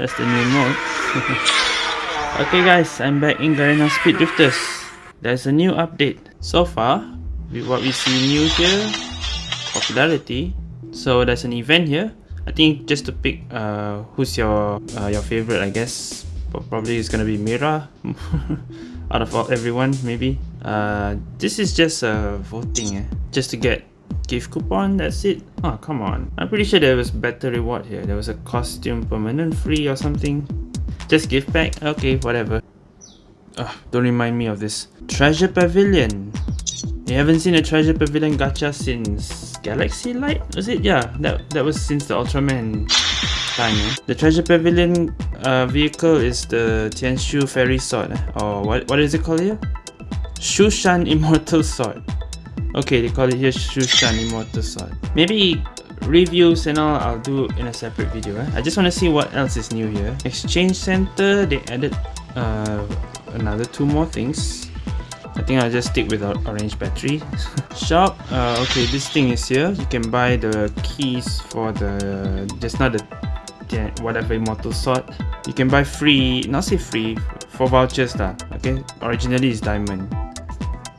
That's the new mode. okay guys, I'm back in Garena Speed Drifters. There's a new update. So far, with what we see new here, popularity. So there's an event here. I think just to pick uh, who's your uh, your favorite, I guess. Probably it's gonna be Mira. Out of all, everyone, maybe. Uh, this is just a voting, eh? just to get gift coupon. That's it. Oh come on. I'm pretty sure there was better reward here. There was a costume permanent free or something. Just gift back. Okay, whatever. Ugh, don't remind me of this. Treasure Pavilion. You haven't seen a Treasure Pavilion gacha since Galaxy Light? Was it? Yeah, that, that was since the Ultraman time. Eh? The Treasure Pavilion uh, vehicle is the Tianshu Fairy Sword. Eh? Or what, what is it called here? Shushan Immortal Sword. Okay, they call it here Shushan Immortal Sword. Maybe reviews and all I'll do in a separate video. Eh? I just want to see what else is new here. Exchange Center, they added uh, another two more things. I think I'll just stick with orange battery. Shop, uh, okay, this thing is here. You can buy the keys for the, just not the, whatever immortal sword. You can buy free, not say free, for vouchers lah. Okay, originally it's diamond.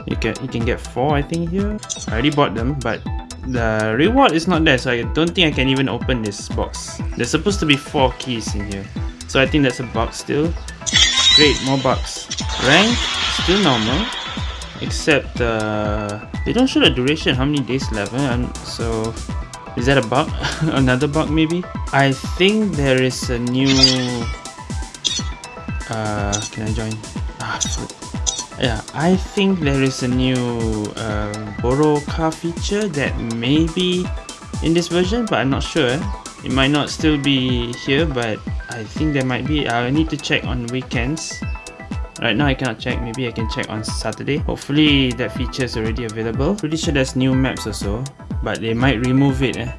You can you can get four I think here. I already bought them, but the reward is not there, so I don't think I can even open this box. There's supposed to be four keys in here, so I think that's a box still. Great, more bucks. Rank still normal except uh, they don't show the duration how many days left eh? so is that a bug another bug maybe i think there is a new uh, can i join ah, yeah i think there is a new uh, borrow car feature that may be in this version but i'm not sure it might not still be here but i think there might be i need to check on weekends Right now I cannot check, maybe I can check on Saturday. Hopefully that feature is already available. Pretty sure there's new maps also, but they might remove it eh.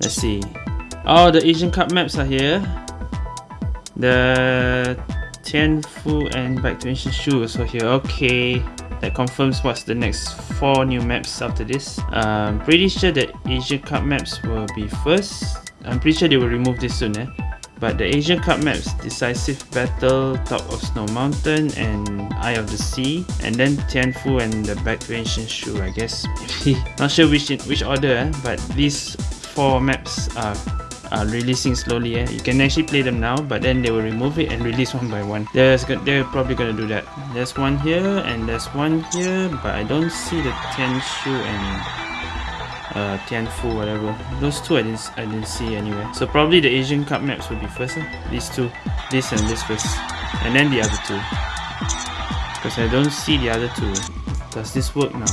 Let's see. Oh, the Asian Cup maps are here. The Tianfu and Back to Ancient Shu also here. Okay, that confirms what's the next four new maps after this. Um, pretty sure that Asian Cup maps will be first. I'm pretty sure they will remove this soon eh. But the Asian Cup maps, Decisive Battle, Top of Snow Mountain, and Eye of the Sea, and then Tianfu and the Back to Ancient Shu, I guess. Not sure which which order, eh? but these four maps are releasing slowly. Eh? You can actually play them now, but then they will remove it and release one by one. There's they're probably gonna do that. There's one here and there's one here, but I don't see the Tianshu and uh, Tianfu, whatever. Those two I didn't, I didn't see anywhere. So probably the Asian Cup maps would be first. Huh? These two. This and this first. And then the other two. Because I don't see the other two. Does this work now?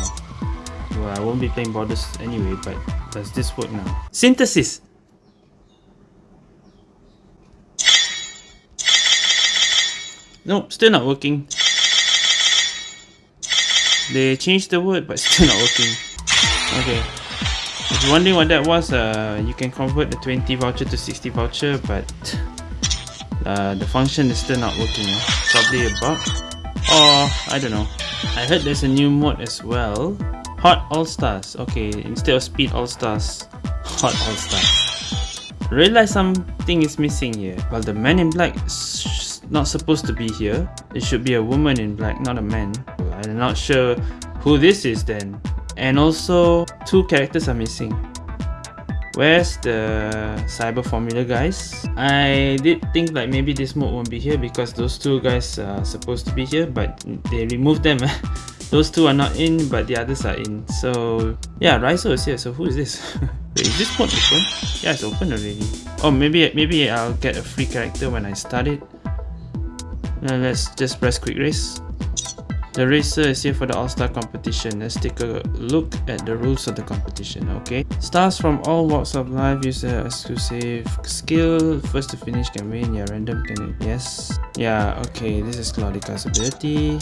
Well, I won't be playing Borders anyway, but does this work now? Synthesis! Nope, still not working. They changed the word, but still not working. Okay. If you're wondering what that was, uh, you can convert the 20 voucher to 60 voucher, but uh, the function is still not working. Eh? Probably a bug. Or, I don't know. I heard there's a new mode as well. Hot All-Stars. Okay, instead of Speed All-Stars, Hot All-Stars. Realize something is missing here. Well, the man in black not supposed to be here. It should be a woman in black, not a man. I'm not sure who this is then. And also, two characters are missing. Where's the Cyber Formula guys? I did think like maybe this mode won't be here because those two guys are supposed to be here but they removed them. those two are not in but the others are in. So yeah, Raizo is here. So who is this? Wait, is this mode open? Yeah, it's open already. Oh, maybe maybe I'll get a free character when I start it. Now let's just press quick race. The racer is here for the all-star competition. Let's take a look at the rules of the competition, okay? Stars from all walks of life use the exclusive skill. First to finish can win. Yeah, random can Yes. Yeah, okay. This is Claudica's ability.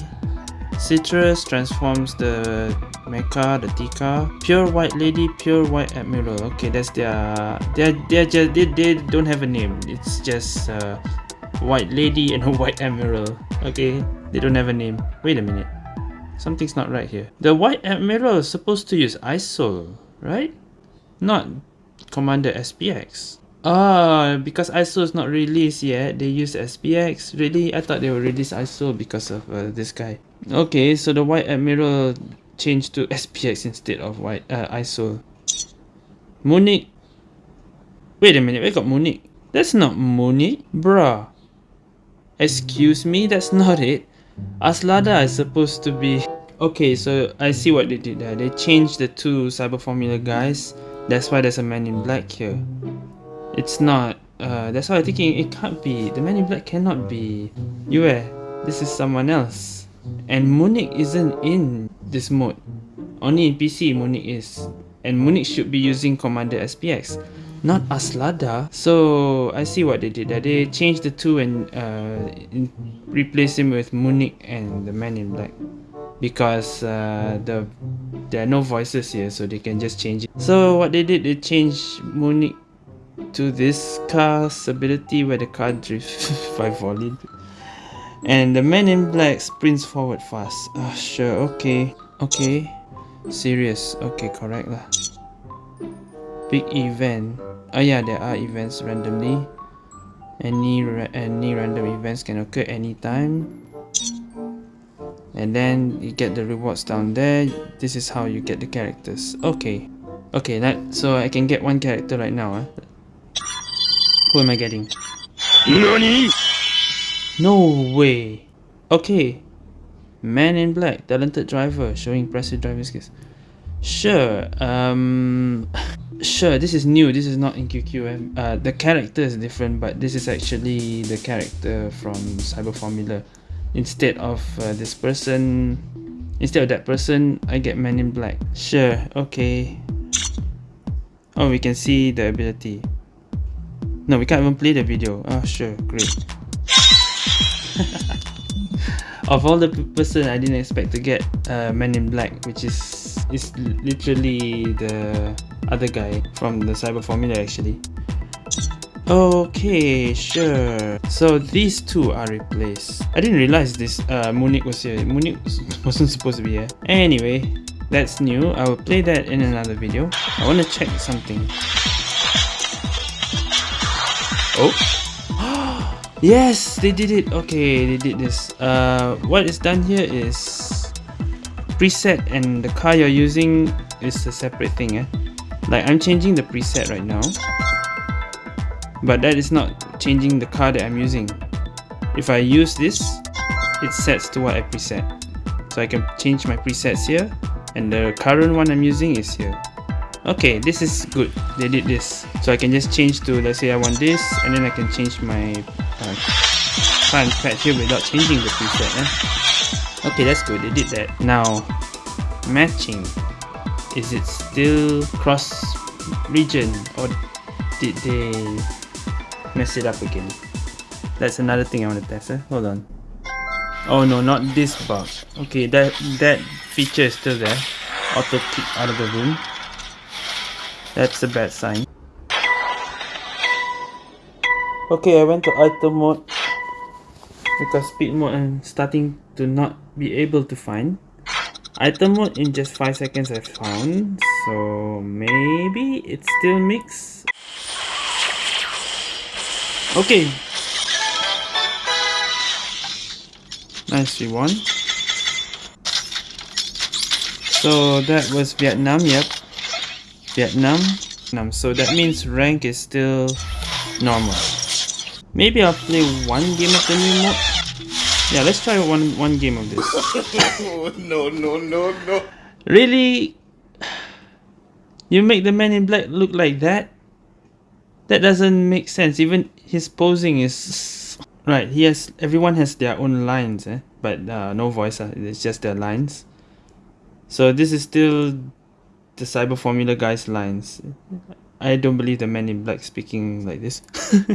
Citrus transforms the mecha, the Tika. Pure White Lady, Pure White Admiral. Okay, that's their... They're, they're just, they, they don't have a name. It's just uh, White Lady and a White Admiral. Okay, they don't have a name. Wait a minute. Something's not right here. The White Admiral is supposed to use ISOL, right? Not Commander SPX. Ah, because ISO is not released yet. They use SPX. Really, I thought they will release ISO because of uh, this guy. Okay, so the White Admiral changed to SPX instead of white uh, ISO. Munich. Wait a minute, we got Munich. That's not Munich, bruh. Excuse me, that's not it. Asurada is supposed to be... Okay, so I see what they did there. They changed the two Cyber Formula guys. That's why there's a man in black here. It's not... Uh, that's why I'm thinking it can't be. The man in black cannot be Yue. This is someone else. And Munich isn't in this mode. Only in PC Munich is. And Munich should be using Commander SPX not Asurada. So I see what they did. They changed the two and uh, replaced him with Munich and the Man in Black because uh, the there are no voices here, so they can just change it. So what they did, they changed Munich to this car's ability where the car drifts by volume. And the man in black sprints forward fast. Ah, sure, okay. Okay. Serious. Okay, correct lah. Big event. Oh yeah, there are events randomly. Any ra any random events can occur anytime. And then you get the rewards down there. This is how you get the characters. Okay. Okay, that so I can get one character right now. Huh? Who am I getting? NANI? No way. Okay. Man in black, talented driver, showing impressive driving skills. Sure. Um Sure, this is new. This is not in QQM. Uh, the character is different, but this is actually the character from Cyber Formula. Instead of uh, this person, instead of that person, I get Man in Black. Sure, okay. Oh, we can see the ability. No, we can't even play the video. Oh, sure, great. of all the person, I didn't expect to get uh, Man in Black, which is is literally the other guy from the Cyber Formula actually. Okay, sure. So these two are replaced. I didn't realize this uh, Munich was here. Munich wasn't supposed to be here. Anyway, that's new. I will play that in another video. I want to check something. Oh. yes, they did it. Okay, they did this. Uh, what is done here is preset and the car you're using is a separate thing. Eh? Like I'm changing the preset right now. But that is not changing the car that I'm using. If I use this, it sets to what I preset. So I can change my presets here and the current one I'm using is here. Okay, this is good. They did this. So I can just change to, let's say I want this and then I can change my uh, pad here without changing the preset. Eh? Okay, that's good. They did that. Now, matching is it still cross region or did they mess it up again? That's another thing I want to test. Eh? Hold on. Oh no, not this bug. Okay, that that feature is still there. Auto kick out of the room. That's a bad sign. Okay, I went to item mode because speed mode I'm starting to not be able to find. Item mode in just 5 seconds I found. So maybe it still mix. Okay. Nice, we won. So that was Vietnam, yep. Vietnam. So that means rank is still normal. Maybe I'll play one game of the new mode. Yeah, let's try one one game of this. Oh no, no, no, no. Really? You make the man in black look like that? That doesn't make sense. Even his posing is right. He has everyone has their own lines, eh? But uh, no voice. Uh, it's just their lines. So this is still the Cyber Formula guy's lines. I don't believe the man in black speaking like this.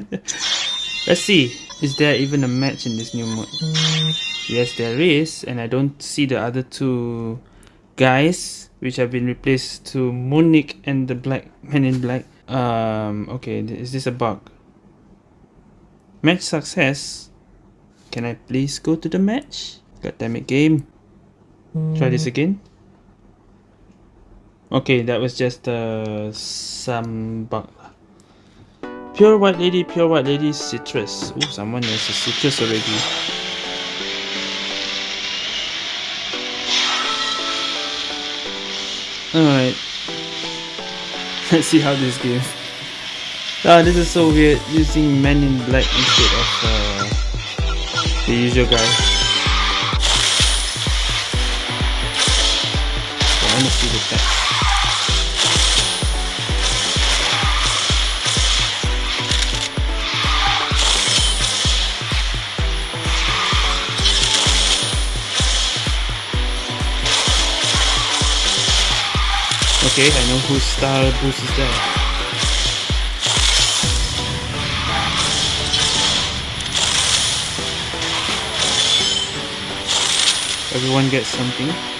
Let's see, is there even a match in this new mode? Yes, there is, and I don't see the other two guys, which have been replaced to Munich and the Black Man in Black. Um, okay, is this a bug? Match success. Can I please go to the match? God damn it, game. Try this again. Okay, that was just uh, some bug. Pure White Lady, Pure White Lady, Citrus. Oh, someone has a citrus already. Alright. Let's see how this goes. Ah, this is so weird, using Men in Black instead of uh, the usual guy. I wanna see the text. Okay, I know whose star boost is that. Everyone gets something.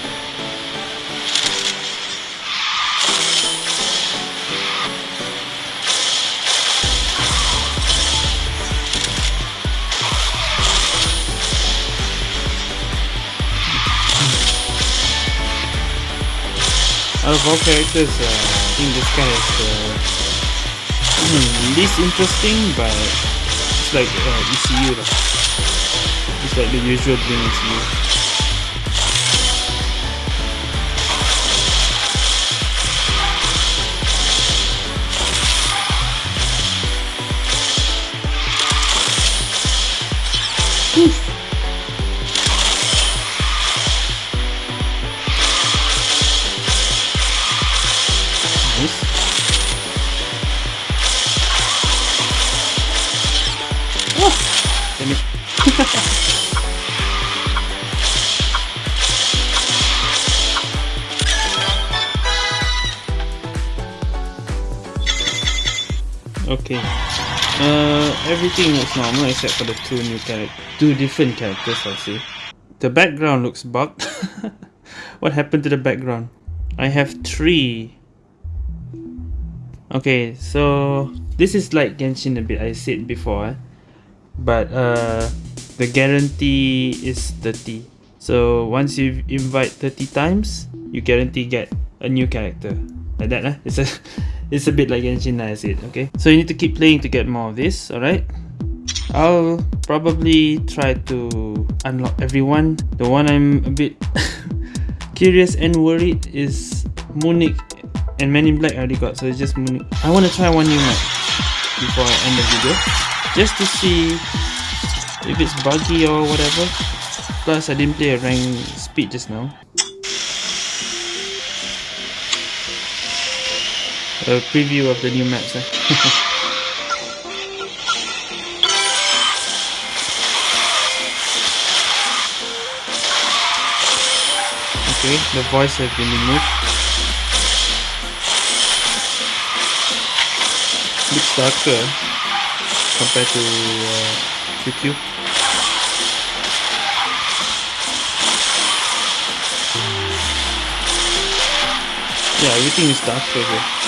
Of all characters, uh, I think this guy is the least interesting, but it's like uh, ECU. It's like the usual thing ECU. okay. Everything looks normal except for the two new characters, two different characters. I'll say. The background looks bugged. what happened to the background? I have three. Okay, so this is like Genshin a bit. I said before, eh? but uh, the guarantee is 30. So once you invite 30 times, you guarantee get a new character. Like that, eh? It's a it's a bit like Genshin said, okay? So you need to keep playing to get more of this, alright? I'll probably try to unlock everyone. The one I'm a bit curious and worried is Munich and Men in Black I already got, so it's just Munich. I want to try one new map before I end the video, just to see if it's buggy or whatever. Plus, I didn't play a rank speed just now. A preview of the new maps. Okay, the voice has been removed. Looks darker compared to uh, QQ. Yeah, everything is dark here.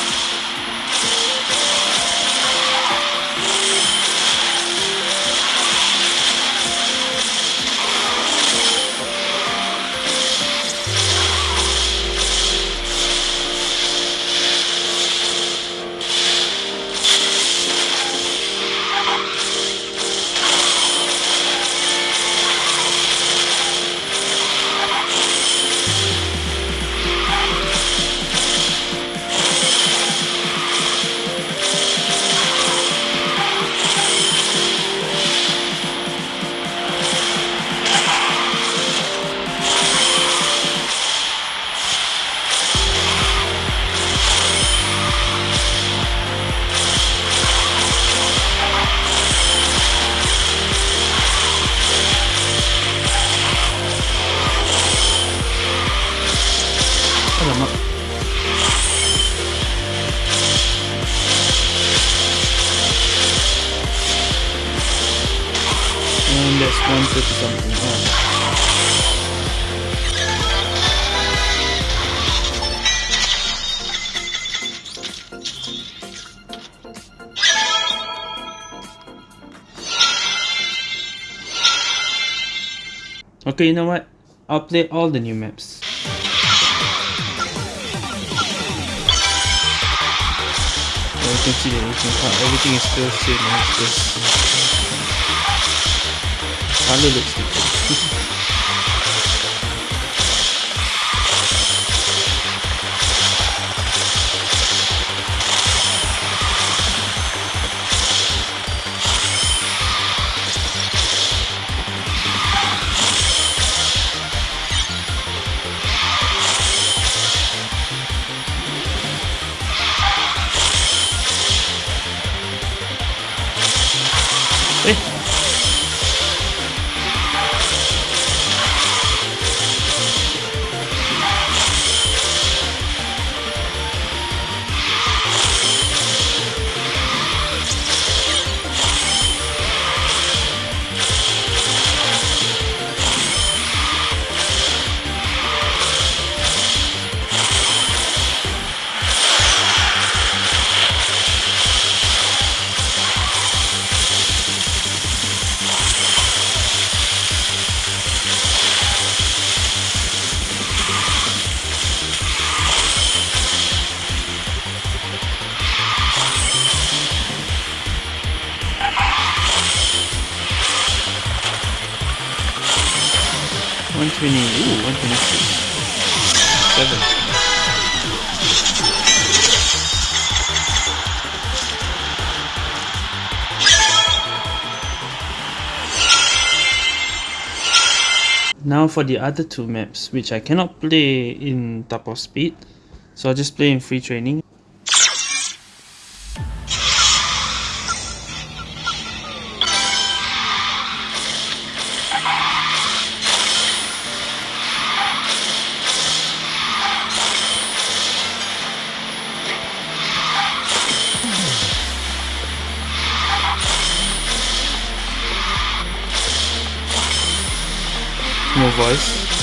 Okay, you know what? I'll play all the new maps. you can see the aging part. Everything is still same as this. Color looks different. One twenty. Ooh, one twenty six. Seven. Now for the other two maps, which I cannot play in top of speed, so I'll just play in free training. No voice.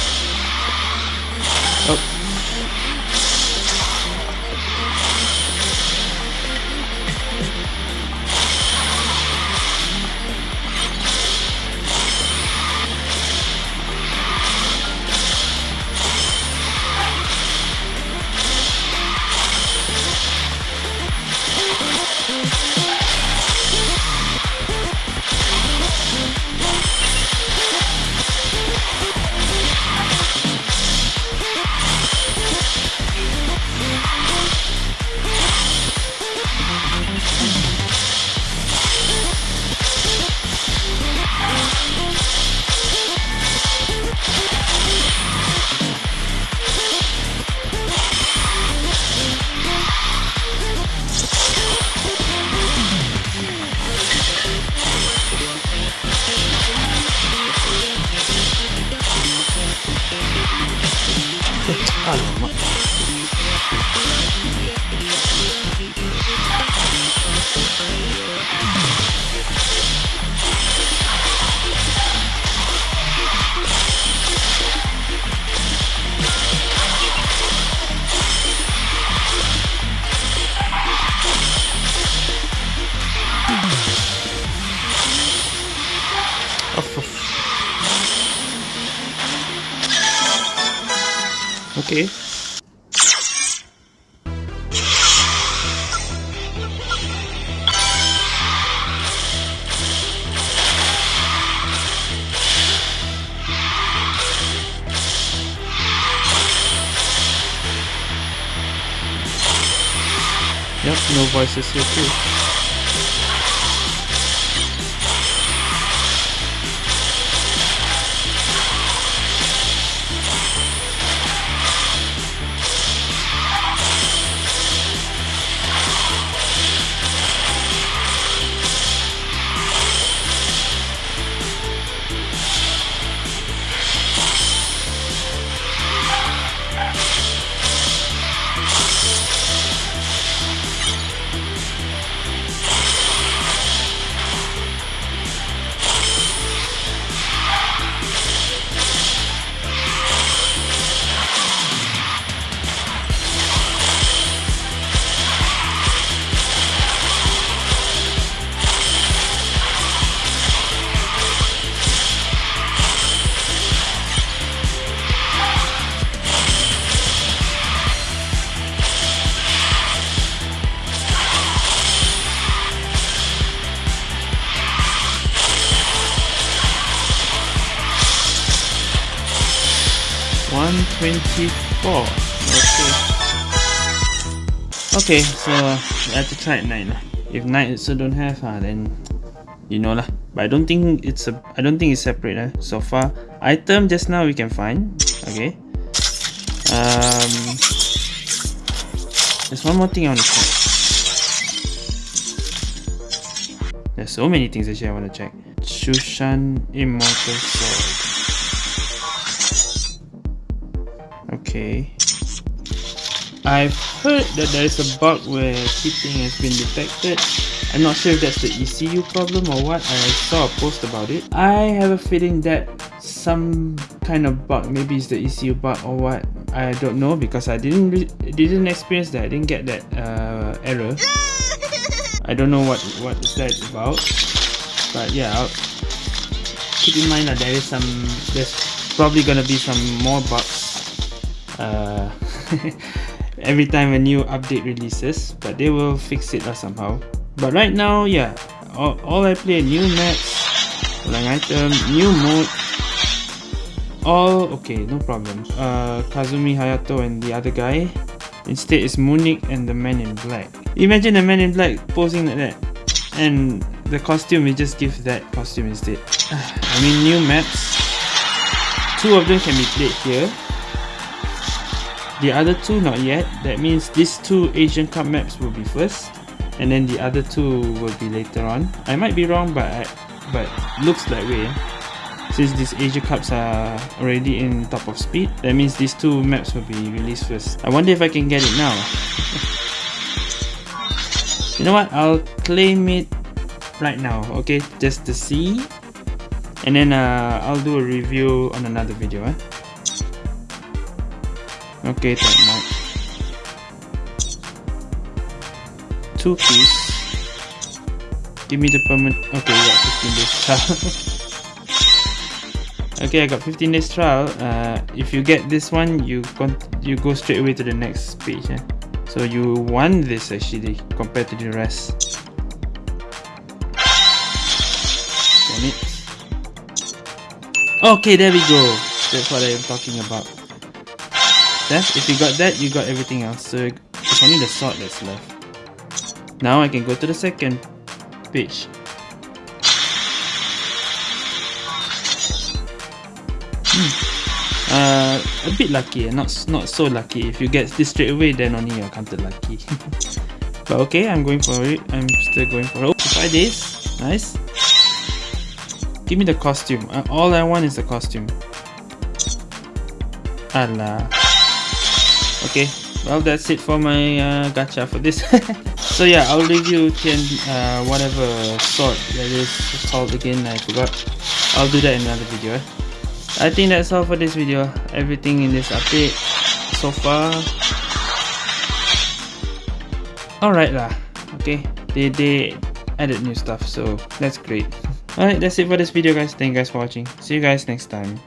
Okay. Yep, no voices here too. 24. Okay. Okay, so I have to try at night. If night also don't have, uh, then you know lah. But I don't think it's a I don't think it's separate uh, so far. Item just now we can find. Okay. Um there's one more thing I want to check. There's so many things actually I want to check. Shushan Immortal Sword. Okay. I've heard that there is a bug where cheating has been detected. I'm not sure if that's the ECU problem or what. I saw a post about it. I have a feeling that some kind of bug, maybe it's the ECU bug or what. I don't know because I didn't didn't experience that. I didn't get that uh, error. I don't know what what is that about. But yeah, I'll keep in mind that there is some. There's probably gonna be some more bugs. Uh, every time a new update releases but they will fix it somehow. But right now yeah all, all I play new maps lang item new mode all okay no problem uh, Kazami Hayato and the other guy. Instead is Munich and the man in black. Imagine the man in black posing like that and the costume we just give that costume instead. I mean new maps. Two of them can be played here the other two not yet. That means these two Asian Cup maps will be first, and then the other two will be later on. I might be wrong, but I, but looks that way. Since these Asia Cups are already in top of speed, that means these two maps will be released first. I wonder if I can get it now. you know what? I'll claim it right now, okay? Just to see. And then uh, I'll do a review on another video. Eh? Okay, that might. Two keys. Give me the permanent. Okay, we got 15 days trial. okay, I got 15 days trial. Uh, if you get this one, you con you go straight away to the next page. Eh? So you won this actually compared to the rest. Damn it. Okay, there we go. That's what I'm talking about. If you got that, you got everything else. So it's only the sword that's left. Now I can go to the second page. Hmm. Uh, a bit lucky, not not so lucky. If you get this straight away, then only you're counted lucky. but okay, I'm going for it. I'm still going for it. Oh, five days, nice. Give me the costume. Uh, all I want is the costume. Allah okay well that's it for my uh, gacha for this. So yeah I'll review Tian uh, whatever sword that is called again I forgot. I'll do that in another video eh? I think that's all for this video. Everything in this update so far. Alright lah. Okay they, they added new stuff so that's great. Alright that's it for this video guys. Thank you guys for watching. See you guys next time